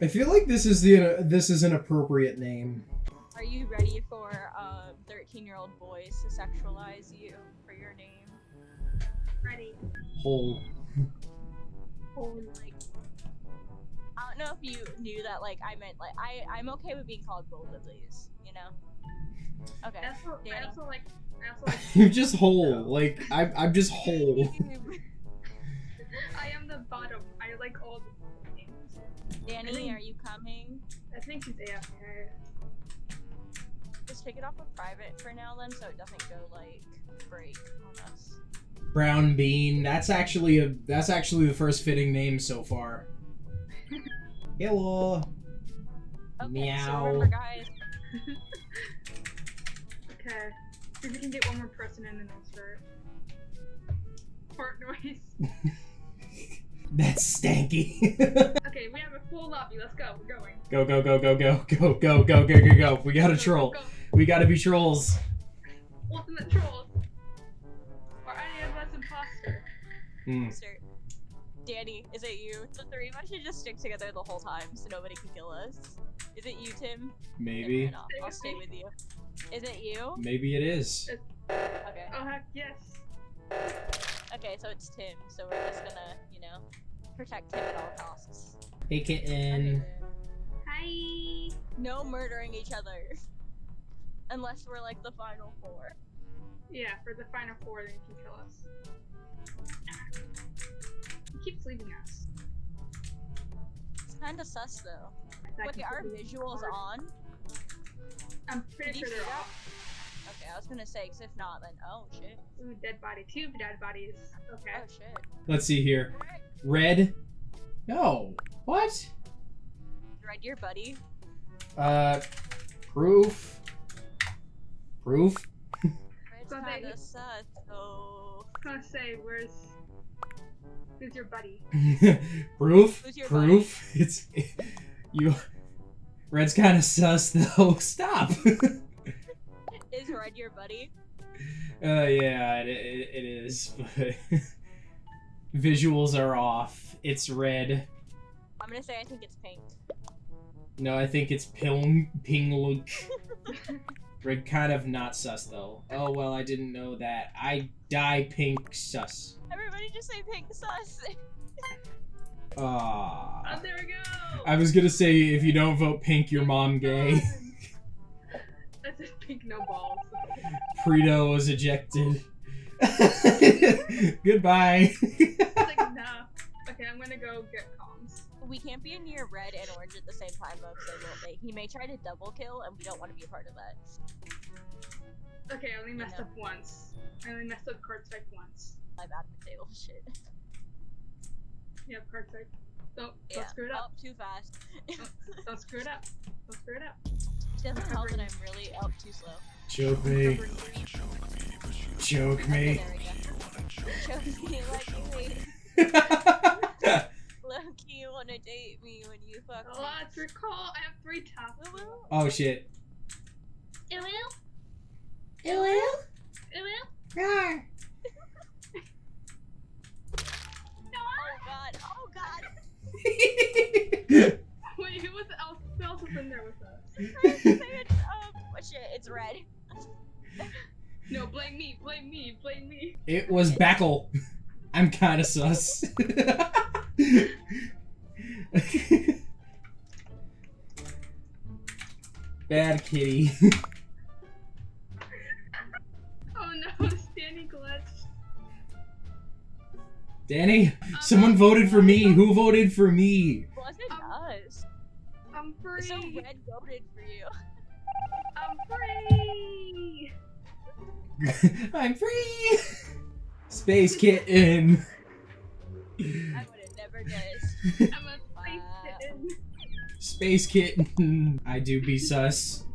I feel like this is the this is an appropriate name. Are you ready for um, a 13 year old boys to sexualize you for your name? Ready. Hole. Holy Like, I don't know if you knew that. Like, I meant like I I'm okay with being called both of these. You know. Okay. I also, I Danny. also like. I also like. You're just whole. Like I'm I'm just whole. I am the bottom. I like all the names. Danny, are you coming? I think she's AFK. Just take it off of private for now, then, so it doesn't go like break on us. Brown bean. That's actually a that's actually the first fitting name so far. Hello. Okay, Meow. So remember, guys. Okay. See if we can get one more person in and then start. Fart noise. That's stanky. Okay, we have a full lobby. Let's go. We're going. go go go go go go go go go go go. We got a Go, go, troll. go. We gotta be trolls. Ultimate trolls. Or any of us imposter. Hmm. Start. Danny, is it you? The three of us should just stick together the whole time so nobody can kill us. Is it you, Tim? Maybe. I'll, I'll stay with you. Is it you? Maybe it is. Okay. Oh heck yes. Okay, so it's Tim. So we're just gonna, you know, protect him at all costs. Hey Okay, kitten. Hi. No murdering each other. Unless we're like the final four. Yeah, for the final four, then you can kill us. He keeps leaving us. It's kinda sus though. That Look, are visuals hard. on? I'm Did pretty you sure see they're that? off. Okay, I was gonna say, cause if not, then oh shit. Ooh, dead body. Two dead bodies. Okay. Oh shit. Let's see here. Red. No. What? Red your buddy. Uh, proof. Proof. Red's kinda sus, so. I was gonna say, where's who's your buddy? proof. Who's your Proof. It's you. Red's kind of sus though. Stop. Is Red your buddy? Uh, yeah, it, it, it is, but visuals are off. It's red. I'm gonna say I think it's pink. No, I think it's ping ping look. Red kind of not sus though. Oh well, I didn't know that. I die pink sus. Everybody just say pink sus. Oh, Ah. there we go. I was gonna say if you don't vote pink, your mom gay. I said pink no balls. Preto was ejected. Goodbye. I'm gonna go get comms. we can't be near red and orange at the same time though, because they will. They, he may try to double kill, and we don't want to be a part of that. Okay, I only messed know. up once. I only messed up card type once. My bad potato shit. Yep, card type. Don't Yeah. don't screw it up. Oh, too fast. Don't screw it up. Don't screw it up. Doesn't help that I'm really up too slow. Choke me. Covering three. Choke me. there we go. Choke me like you hate. Loki, you wanna date me when you fuck me? Let's recall. I have three tops. Woo woo. oh shit. Ew, ew, Ew, ew, ew. Oh god, oh god. Wait, who was else? Who else was in there with us? um, what shit? It's red. No, blame me. Blame me. Blame me. it was Backle. I'm kind of sus. Kitty. Oh no, Stanny glitched. Danny, someone voted for me. Who voted for me? Wasn't Um, us. I'm free. So red voted for you. I'm free. I'm free. Space kitten. I would have never guessed. I'm a space Wow. kitten. Space kitten. I do be sus.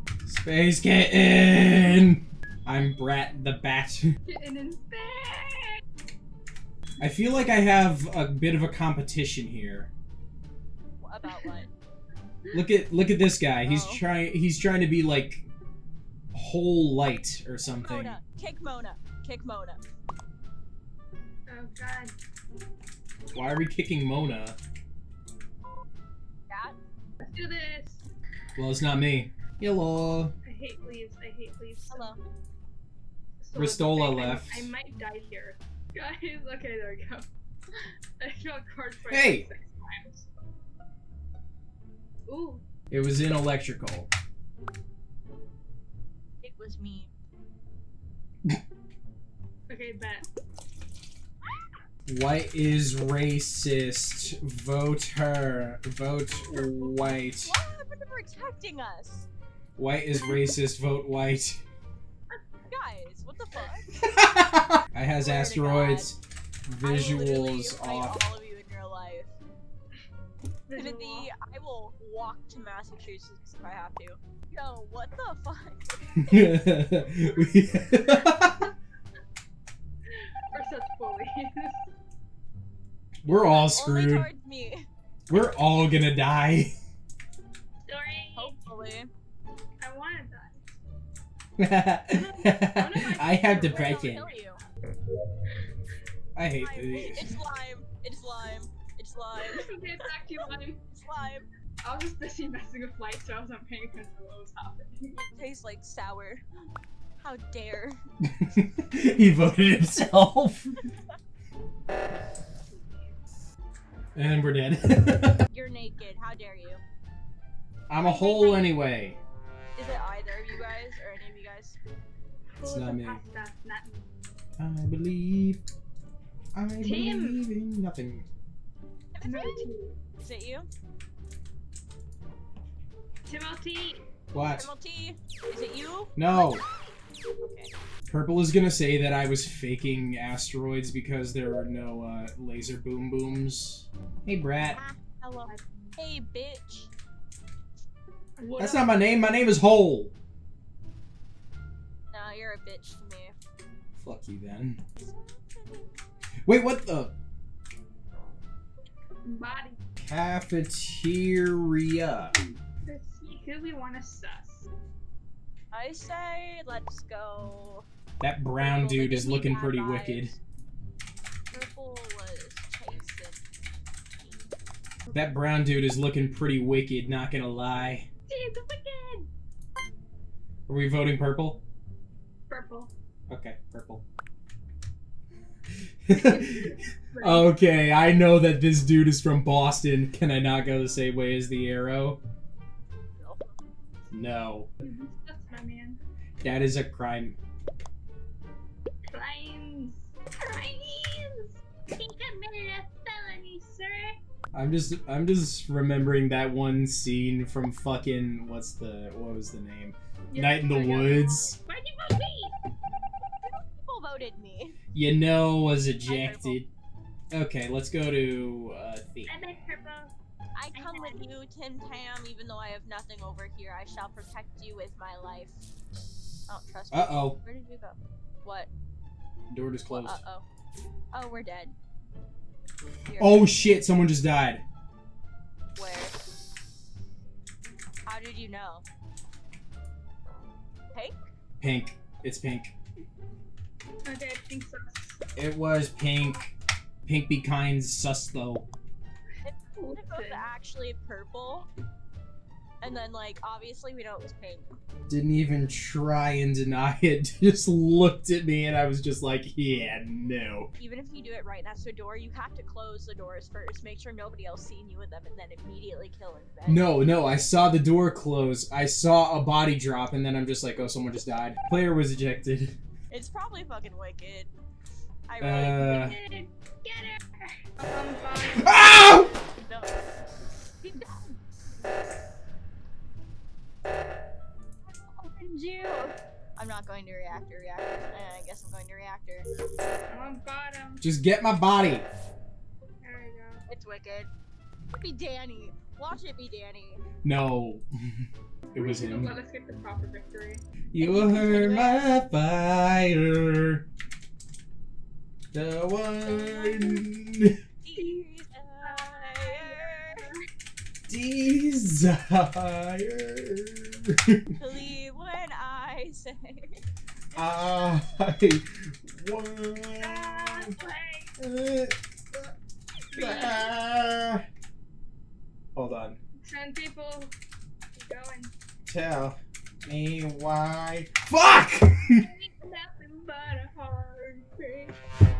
Space kitten. I'm Brat the Bat. Kitten in space. I feel like I have a bit of a competition here. About what? Look at look at this guy. He's Oh. trying he's trying to be like whole light or something. Mona. Kick Mona. Kick Mona. Oh god. Why are we kicking Mona? That? Let's do this. Well, it's not me. Hello. I hate leaves. I hate leaves. Hello. So Ristola I- I- left. I, might die here. Guys, okay, there we go. I got card for Hey! six times. Ooh, It was in electrical. It was me. okay, bet. White is racist. Vote her. Vote white. What happened to protecting us? White is racist. Vote white. Guys, what the fuck? I has Swear asteroids. Visuals off. all of you in real life. Timothy, I will walk to Massachusetts if I have to. Yo, what the fuck? We're such bullies. We're all screwed. We're all gonna die. I have Wait, I'll depression. I hate Slime. these. It's slime. It's slime. It's slime. okay, back to Lime. It's slime. I was just busy messing with light, so I wasn't paying attention to what was happening. It tastes like sour. How dare. he voted himself. and we're dead. You're naked. How dare you? I'm a hole anyway. Is it either of you guys or any of you? It's Who not was me. pasta? Not me. I believe. I believe in nothing. Timothy. Is it you? Timothy. What? Timothy? Is it you? No. Okay. Purple is gonna say that I was faking asteroids because there are no uh, laser boom booms. Hey, Brat. Ah, hello. Hey, bitch. What That's up? not my name. My name is Hole. No, you're a bitch to me. Fuck you then. Wait, what the? Body. Cafeteria. Let's see who we want to sus. I say let's go. That brown Purple, dude is looking pretty vibes. wicked. Purple was chasing. That brown dude is looking pretty wicked, not gonna lie. Dude, wicked. Are we voting purple? Purple. Okay, purple. okay, I know that this dude is from Boston. Can I not go the same way as the arrow? No. That's my man. That is a crime. Crimes. Crimes. He committed a felony, sir. I'm just I'm just remembering that one scene from fucking what's the what was the name? Night in the I got it Woods. Wrong. You me? People voted me. You know was ejected. Okay, let's go to uh theme. I like purple. I come with you, Tim Tam, even though I have nothing over here. I shall protect you with my life. I don't trust me. Uh oh. Where did you go? What? Door just closed. Uh oh. Oh, we're dead. Here. Oh shit, someone just died. Where? How did you know? Pink? Pink. It's pink. Okay, I think so. It was pink. Pink be kind sus though. It was actually purple. And then, like, obviously we know it was pink. Didn't even try and deny it. Just looked at me and I was just like, yeah, no. Even if you do it right next to a door, you have to close the doors first. Make sure nobody else seen you with them, and then immediately kill in bed. No, no, I saw the door close. I saw a body drop and then I'm just like, oh, someone just died. Player was ejected. It's probably fucking wicked. I really Uh. Get Get her. Um, fine. Ow! no. He's dead. Opened you. I'm not going to reactor. Reactor. I guess I'm going to reactor. I'm on bottom. Just get my body. There we go. It's wicked. Be Danny. Watch it be Danny. No. it was him. Let us get the proper victory. You heard my fire. The one Desire. desire. Believe when I say. I want. Ah, play. Ah. Hold on. Ten people. Keep going. Tell me why. Fuck! Ain't nothing but a heartbreak.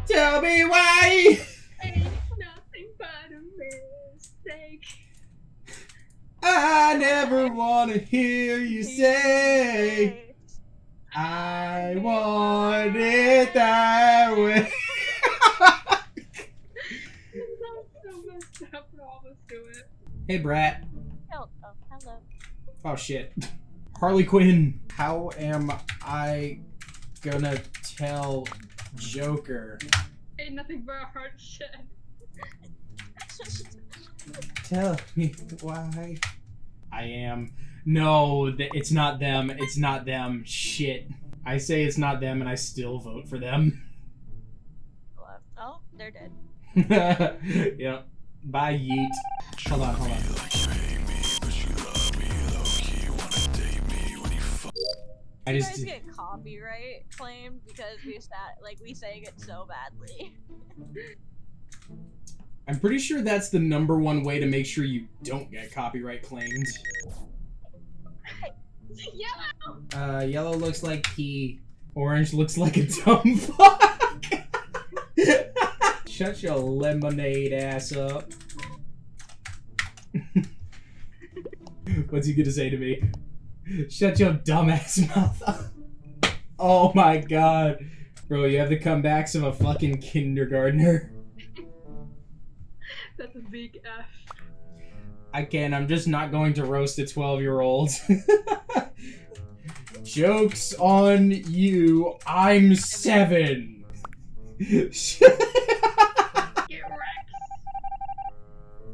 Tell me why! Ain't nothing but a mistake. I never wanna hear you say I want it that way. That's so messed up. We'll almost do it. Hey, Brat. Oh, oh, hello. Oh shit. Harley Quinn. How am I gonna tell Joker? Ain't nothing but a heart shed. Tell me why. I am. No, th- it's not them. It's not them. Shit. I say it's not them and I still vote for them. oh, they're dead. yep. Bye, Yeet. Hold on, hold on. I You just. guys get copyright claimed because we sat like we sang it so badly. I'm pretty sure that's the number one way to make sure you don't get copyright claimed. Yellow! Uh, yellow looks like pee. Orange looks like a dumb fuck. Shut your lemonade ass up. What's he gonna say to me? Shut your dumbass mouth up. Oh my god. Bro, you have the comebacks of a fucking kindergartner. That's a big F. I can't. I'm just not going to roast a 12 year old. Joke's on you. I'm seven. Get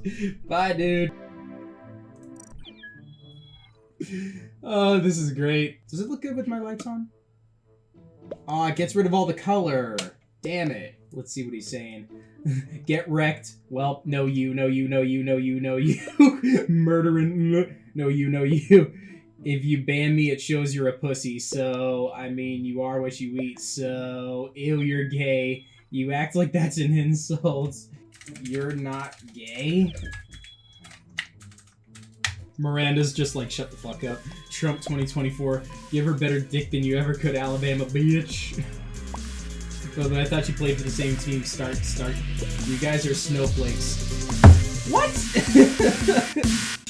wrecked! Bye, dude. Oh, this is great. Does it look good with my lights on? Oh, it gets rid of all the color. Damn it. Let's see what he's saying. Get wrecked. Well, no you, no you, no you, no you, no you. Murdering. No you, no you. If you ban me, it shows you're a pussy. So, I mean, you are what you eat. So, ew, you're gay. You act like that's an insult. You're not gay? Miranda's just like, shut the fuck up. Trump 2024. Give her better dick than you ever could, Alabama bitch. But I thought you played for the same team. Start, start. You guys are snowflakes. What?